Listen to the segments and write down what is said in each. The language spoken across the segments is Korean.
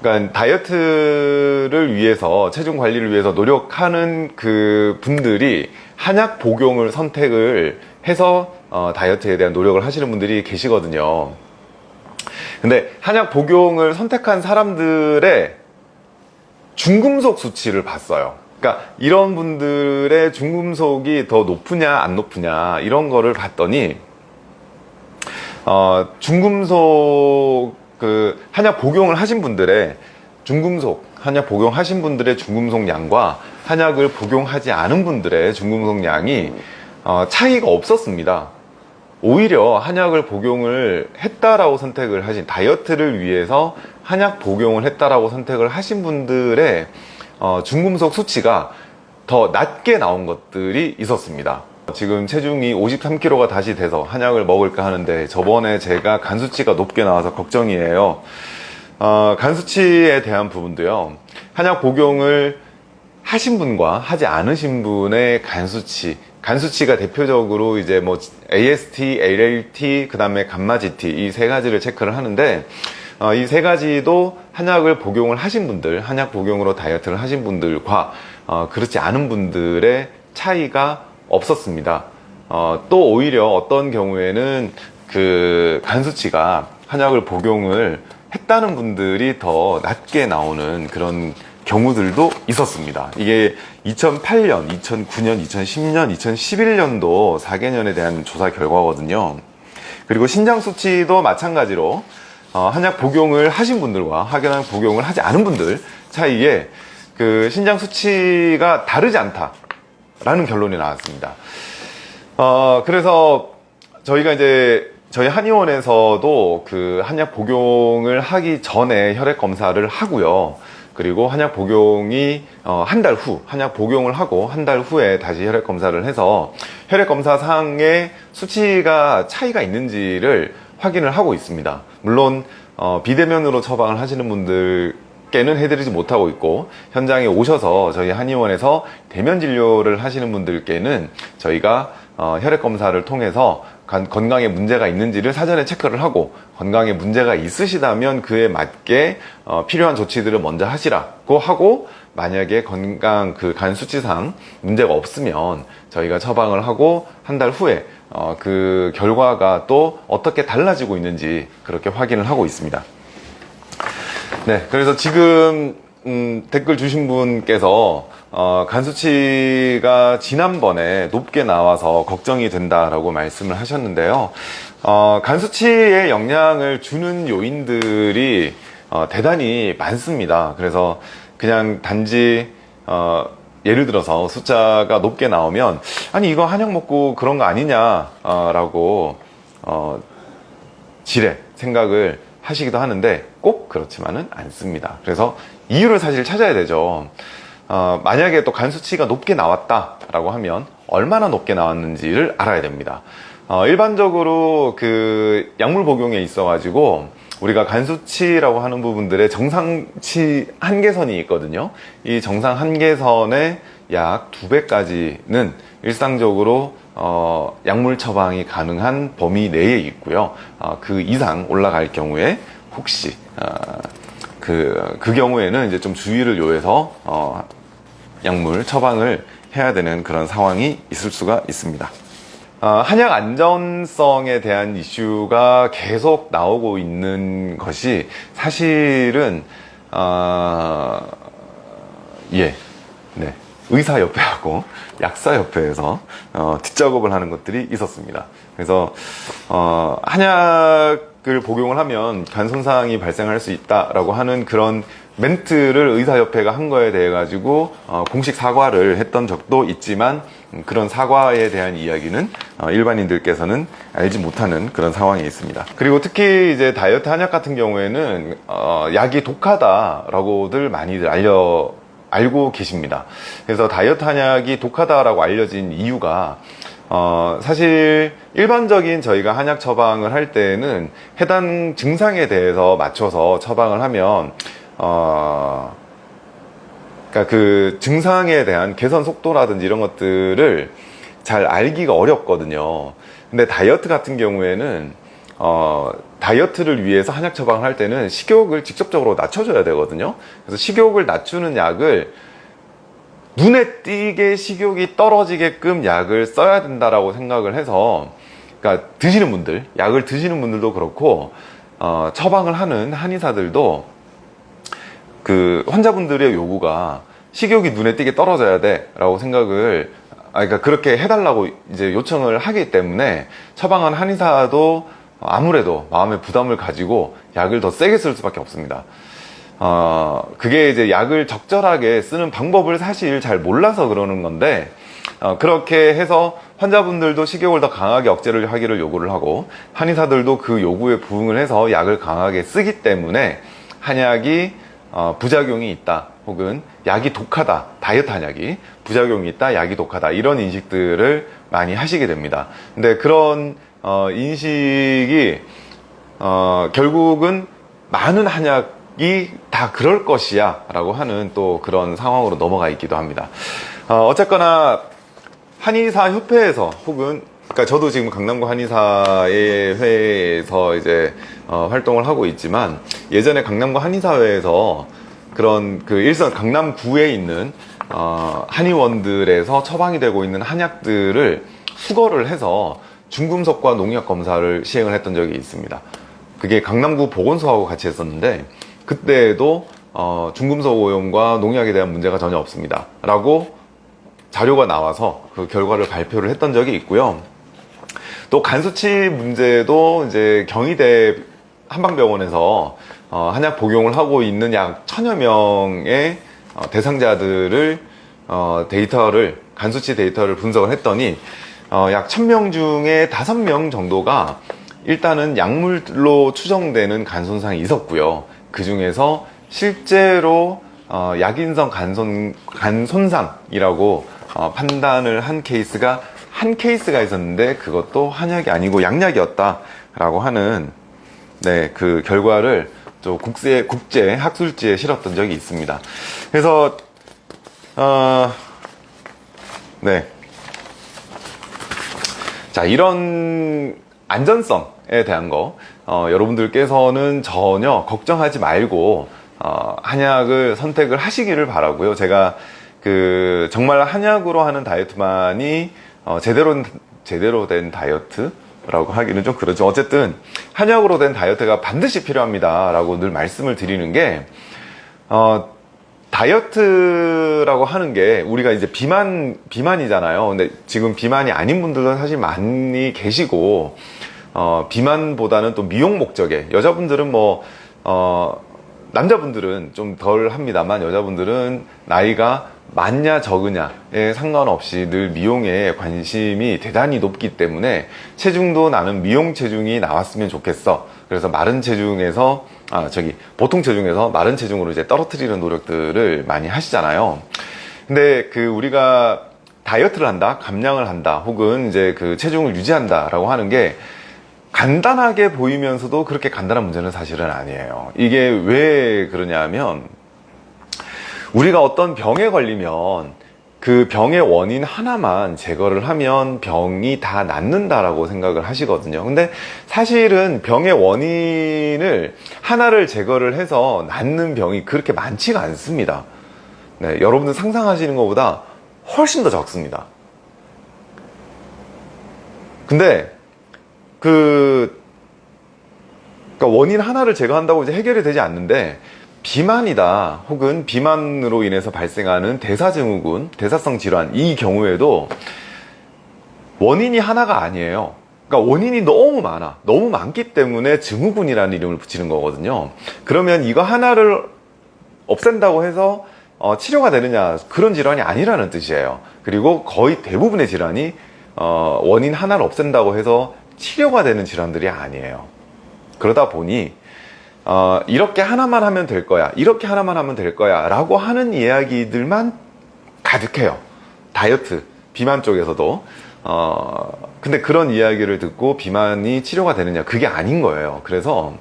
그러니까 다이어트를 위해서 체중 관리를 위해서 노력하는 그 분들이 한약 복용을 선택을 해서 어, 다이어트에 대한 노력을 하시는 분들이 계시거든요. 근데 한약 복용을 선택한 사람들의 중금속 수치를 봤어요. 그러니까 이런 분들의 중금속이 더 높으냐 안 높으냐 이런 거를 봤더니 어, 중금속 그 한약 복용을 하신 분들의 중금속 한약 복용하신 분들의 중금속 양과 한약을 복용하지 않은 분들의 중금속 양이 어, 차이가 없었습니다. 오히려 한약을 복용을 했다라고 선택을 하신 다이어트를 위해서 한약 복용을 했다라고 선택을 하신 분들의 어, 중금속 수치가 더 낮게 나온 것들이 있었습니다. 지금 체중이 53kg가 다시 돼서 한약을 먹을까 하는데 저번에 제가 간 수치가 높게 나와서 걱정이에요. 어, 간 수치에 대한 부분도요. 한약 복용을 하신 분과 하지 않으신 분의 간 수치, 간 수치가 대표적으로 이제 뭐 AST, ALT, 그 다음에 감마 GT 이 세 가지를 체크를 하는데 어, 이 세 가지도 한약을 복용을 하신 분들, 한약 복용으로 다이어트를 하신 분들과 어, 그렇지 않은 분들의 차이가 없었습니다. 어, 또 오히려 어떤 경우에는 그 간 수치가 한약을 복용을 했다는 분들이 더 낮게 나오는 그런 경우들도 있었습니다. 이게 2008년, 2009년, 2010년, 2011년도 4개년에 대한 조사 결과거든요. 그리고 신장 수치도 마찬가지로 어, 한약 복용을 하신 분들과 한약 복용을 하지 않은 분들 사이에 그 신장 수치가 다르지 않다 라는 결론이 나왔습니다. 어, 그래서 저희가 이제 저희 한의원에서도 그 한약 복용을 하기 전에 혈액 검사를 하고요. 그리고 한약 복용이 어, 한 달 후, 한약 복용을 하고 한 달 후에 다시 혈액 검사를 해서 혈액 검사 상의 수치가 차이가 있는지를 확인을 하고 있습니다. 물론 어, 비대면으로 처방을 하시는 분들 께는 해드리지 못하고 있고 현장에 오셔서 저희 한의원에서 대면 진료를 하시는 분들께는 저희가 어, 혈액 검사를 통해서 건강에 문제가 있는지를 사전에 체크를 하고 건강에 문제가 있으시다면 그에 맞게 어, 필요한 조치들을 먼저 하시라고 하고 만약에 건강 그 간 수치상 문제가 없으면 저희가 처방을 하고 한 달 후에 어, 그 결과가 또 어떻게 달라지고 있는지 그렇게 확인을 하고 있습니다. 네, 그래서 지금 음, 댓글 주신 분께서 어, 간 수치가 지난번에 높게 나와서 걱정이 된다라고 말씀을 하셨는데요. 어, 간 수치에 영향을 주는 요인들이 어, 대단히 많습니다. 그래서 그냥 단지 어, 예를 들어서 숫자가 높게 나오면 아니 이거 한약 먹고 그런 거 아니냐라고 어, 지레 생각을 하시기도 하는데 꼭 그렇지만은 않습니다. 그래서 이유를 사실 찾아야 되죠. 어, 만약에 또 간 수치가 높게 나왔다 라고 하면 얼마나 높게 나왔는지를 알아야 됩니다. 어, 일반적으로 그 약물 복용에 있어 가지고 우리가 간 수치라고 하는 부분들의 정상치 한계선이 있거든요. 이 정상 한계선의 약 두 배까지는 일상적으로 어, 약물 처방이 가능한 범위 내에 있고요. 어, 그 이상 올라갈 경우에 혹시 어, 그, 그 경우에는 이제 좀 주의를 요해서 어, 약물 처방을 해야 되는 그런 상황이 있을 수가 있습니다. 어, 한약 안전성에 대한 이슈가 계속 나오고 있는 것이 사실은 어, 예, 네. 의사협회하고 약사협회에서 어, 뒷작업을 하는 것들이 있었습니다. 그래서 어, 한약을 복용을 하면 간 손상이 발생할 수 있다라고 하는 그런 멘트를 의사협회가 한 거에 대해 가지고 어, 공식 사과를 했던 적도 있지만 음, 그런 사과에 대한 이야기는 어, 일반인들께서는 알지 못하는 그런 상황이 있습니다. 그리고 특히 이제 다이어트 한약 같은 경우에는 어, 약이 독하다라고들 많이들 알려 알고 계십니다. 그래서 다이어트 한약이 독하다라고 알려진 이유가 어, 사실 일반적인 저희가 한약 처방을 할 때는 해당 증상에 대해서 맞춰서 처방을 하면 어, 그러니까 그 증상에 대한 개선 속도라든지 이런 것들을 잘 알기가 어렵거든요. 근데 다이어트 같은 경우에는 어, 다이어트를 위해서 한약 처방을 할 때는 식욕을 직접적으로 낮춰줘야 되거든요. 그래서 식욕을 낮추는 약을 눈에 띄게 식욕이 떨어지게끔 약을 써야 된다라고 생각을 해서 그러니까 드시는 분들 약을 드시는 분들도 그렇고 어, 처방을 하는 한의사들도 그 환자분들의 요구가 식욕이 눈에 띄게 떨어져야 돼 라고 생각을 아 그러니까 그렇게 해달라고 이제 요청을 하기 때문에 처방한 한의사도 아무래도 마음의 부담을 가지고 약을 더 세게 쓸 수밖에 없습니다. 어, 그게 이제 약을 적절하게 쓰는 방법을 사실 잘 몰라서 그러는 건데, 어, 그렇게 해서 환자분들도 식욕을 더 강하게 억제를 하기를 요구를 하고, 한의사들도 그 요구에 부응을 해서 약을 강하게 쓰기 때문에 한약이 어, 부작용이 있다, 혹은 약이 독하다, 다이어트 한약이 부작용이 있다, 약이 독하다, 이런 인식들을 많이 하시게 됩니다. 근데 그런 어, 인식이 어, 결국은 많은 한약이 다 그럴 것이야 라고 하는 또 그런 상황으로 넘어가 있기도 합니다. 어, 어쨌거나 한의사 협회에서 혹은 그러니까 저도 지금 강남구 한의사의 회에서 이제 어, 활동을 하고 있지만 예전에 강남구 한의사회에서 그런 그 일선 강남구에 있는 어, 한의원들에서 처방이 되고 있는 한약들을 수거를 해서 중금속과 농약 검사를 시행을 했던 적이 있습니다. 그게 강남구 보건소하고 같이 했었는데 그때에도 어, 중금속 오염과 농약에 대한 문제가 전혀 없습니다. 라고 자료가 나와서 그 결과를 발표를 했던 적이 있고요. 또 간수치 문제도 이제 경희대 한방병원에서 어, 한약 복용을 하고 있는 약 천여 명의 어, 대상자들을 어, 데이터를 간수치 데이터를 분석을 했더니 어, 약 1000명 중에 5명 정도가 일단은 약물로 추정되는 간 손상이 있었고요. 그 중에서 실제로 어, 약인성 간손, 간 손상이라고 어, 판단을 한 케이스가 한 케이스가 있었는데 그것도 한약이 아니고 양약이었다라고 하는 네, 그 결과를 또 국제, 국제 학술지에 실었던 적이 있습니다. 그래서 어, 네. 자, 이런 안전성에 대한 거, 어, 여러분들께서는 전혀 걱정하지 말고, 어, 한약을 선택을 하시기를 바라고요. 제가 그, 정말 한약으로 하는 다이어트만이, 어, 제대로, 제대로 된 다이어트 라고 하기는 좀 그렇죠. 어쨌든, 한약으로 된 다이어트가 반드시 필요합니다. 라고 늘 말씀을 드리는 게, 어, 다이어트라고 하는 게 우리가 이제 비만 비만이잖아요. 근데 지금 비만이 아닌 분들도 사실 많이 계시고 어, 비만보다는 또 미용 목적의 여자분들은 뭐 어, 남자분들은 좀 덜 합니다만 여자분들은 나이가 많냐 적으냐에 상관없이 늘 미용에 관심이 대단히 높기 때문에 체중도 나는 미용 체중이 나왔으면 좋겠어. 그래서 마른 체중에서 아 저기 보통 체중에서 마른 체중으로 이제 떨어뜨리는 노력들을 많이 하시잖아요. 근데 그 우리가 다이어트를 한다, 감량을 한다, 혹은 이제 그 체중을 유지한다 라고 하는 게 간단하게 보이면서도 그렇게 간단한 문제는 사실은 아니에요. 이게 왜 그러냐면 우리가 어떤 병에 걸리면 그 병의 원인 하나만 제거를 하면 병이 다 낫는다라고 생각을 하시거든요. 근데 사실은 병의 원인을 하나를 제거를 해서 낫는 병이 그렇게 많지가 않습니다. 네, 여러분들 상상하시는 것보다 훨씬 더 적습니다. 근데 그 그러니까 원인 하나를 제거한다고 이제 해결이 되지 않는데 비만이다 혹은 비만으로 인해서 발생하는 대사증후군, 대사성 질환 이 경우에도 원인이 하나가 아니에요. 그러니까 원인이 너무 많아. 너무 많기 때문에 증후군이라는 이름을 붙이는 거거든요. 그러면 이거 하나를 없앤다고 해서 어, 치료가 되느냐 그런 질환이 아니라는 뜻이에요. 그리고 거의 대부분의 질환이 어, 원인 하나를 없앤다고 해서 치료가 되는 질환들이 아니에요. 그러다 보니 어, 이렇게 하나만 하면 될 거야. 이렇게 하나만 하면 될 거야. 라고 하는 이야기들만 가득해요. 다이어트, 비만 쪽에서도. 어, 근데 그런 이야기를 듣고 비만이 치료가 되느냐. 그게 아닌 거예요. 그래서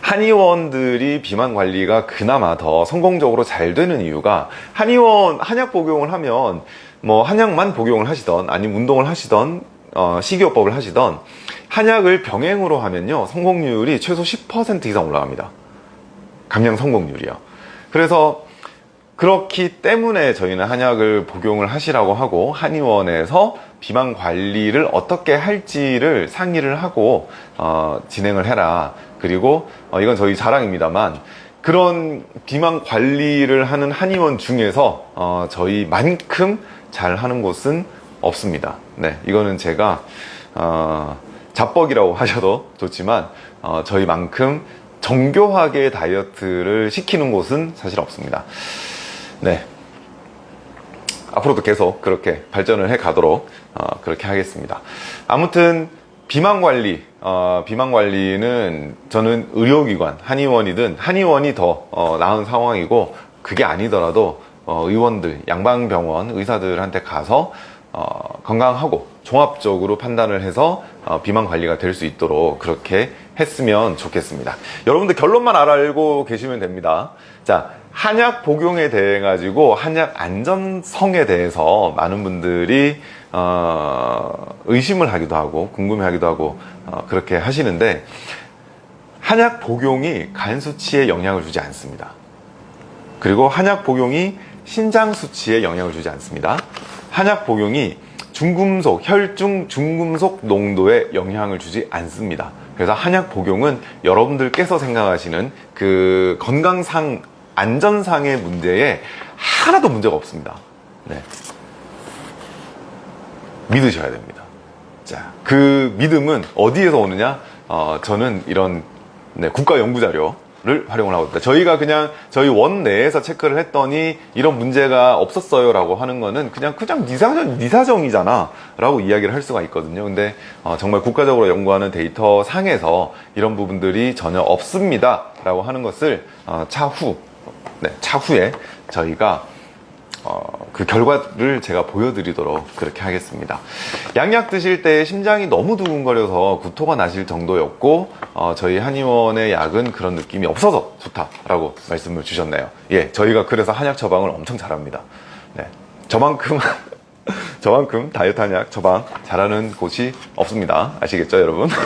한의원들이 비만 관리가 그나마 더 성공적으로 잘 되는 이유가 한의원, 한약 복용을 하면 뭐 한약만 복용을 하시던 아니면 운동을 하시던 어, 식이요법을 하시던 한약을 병행으로 하면요 성공률이 최소 10% 이상 올라갑니다. 감량 성공률이요. 그래서 그렇기 때문에 저희는 한약을 복용을 하시라고 하고 한의원에서 비만 관리를 어떻게 할지를 상의를 하고 어, 진행을 해라. 그리고 어, 이건 저희 자랑입니다만 그런 비만 관리를 하는 한의원 중에서 어, 저희만큼 잘 하는 곳은 없습니다. 네 이거는 제가 어, 자뻑이라고 하셔도 좋지만 어, 저희만큼 정교하게 다이어트를 시키는 곳은 사실 없습니다 네. 앞으로도 계속 그렇게 발전을 해 가도록 어, 그렇게 하겠습니다. 아무튼 비만 관리, 어, 비만 관리는 저는 의료기관, 한의원이든 한의원이 더 어, 나은 상황이고 그게 아니더라도 어, 의원들, 양방병원 의사들한테 가서 어, 건강하고 종합적으로 판단을 해서 어, 비만 관리가 될 수 있도록 그렇게 했으면 좋겠습니다. 여러분들 결론만 알고 계시면 됩니다. 자, 한약 복용에 대해 가지고 한약 안전성에 대해서 많은 분들이 어, 의심을 하기도 하고 궁금해하기도 하고 어, 그렇게 하시는데 한약 복용이 간 수치에 영향을 주지 않습니다. 그리고 한약 복용이 신장 수치에 영향을 주지 않습니다. 한약 복용이 중금속, 혈중 중금속 농도에 영향을 주지 않습니다. 그래서 한약 복용은 여러분들께서 생각하시는 그 건강상 안전상의 문제에 하나도 문제가 없습니다. 네. 믿으셔야 됩니다. 자, 그 믿음은 어디에서 오느냐? 어, 저는 이런 네, 국가 연구 자료 를 활용을 하고 있다. 저희가 그냥 저희 원 내에서 체크를 했더니 이런 문제가 없었어요 라고 하는 거는 그냥 그냥 니 사정 니 사정이잖아 라고 이야기를 할 수가 있거든요. 근데 어, 정말 국가적으로 연구하는 데이터 상에서 이런 부분들이 전혀 없습니다 라고 하는 것을 어, 차후 네, 차후에 저희가 어, 그 결과를 제가 보여드리도록 그렇게 하겠습니다. 양약 드실 때 심장이 너무 두근거려서 구토가 나실 정도였고 어, 저희 한의원의 약은 그런 느낌이 없어서 좋다라고 말씀을 주셨네요. 예, 저희가 그래서 한약 처방을 엄청 잘합니다. 네, 저만큼 저만큼 다이어트 한약 처방 잘하는 곳이 없습니다. 아시겠죠, 여러분?